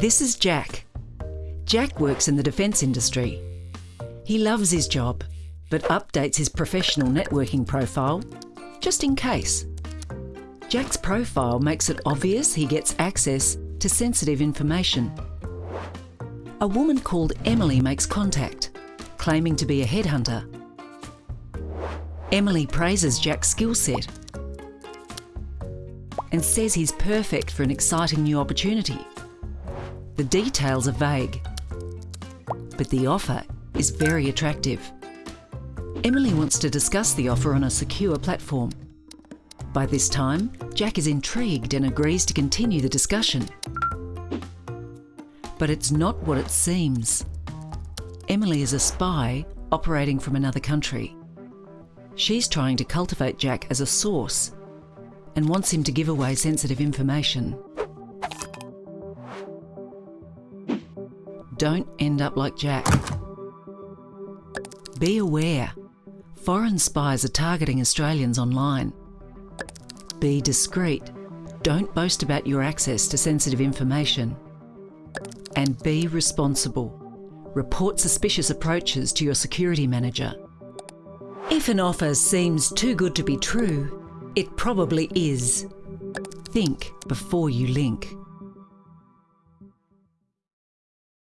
This is Jack. Jack works in the defence industry. He loves his job, but updates his professional networking profile just in case. Jack's profile makes it obvious he gets access to sensitive information. A woman called Emily makes contact, claiming to be a headhunter. Emily praises Jack's skill set and says he's perfect for an exciting new opportunity. The details are vague, but the offer is very attractive. Emily wants to discuss the offer on a secure platform. By this time, Jack is intrigued and agrees to continue the discussion. But it's not what it seems. Emily is a spy operating from another country. She's trying to cultivate Jack as a source and wants him to give away sensitive information. Don't end up like Jack. Be aware. Foreign spies are targeting Australians online. Be discreet. Don't boast about your access to sensitive information. And be responsible. Report suspicious approaches to your security manager. If an offer seems too good to be true, it probably is. Think before you link.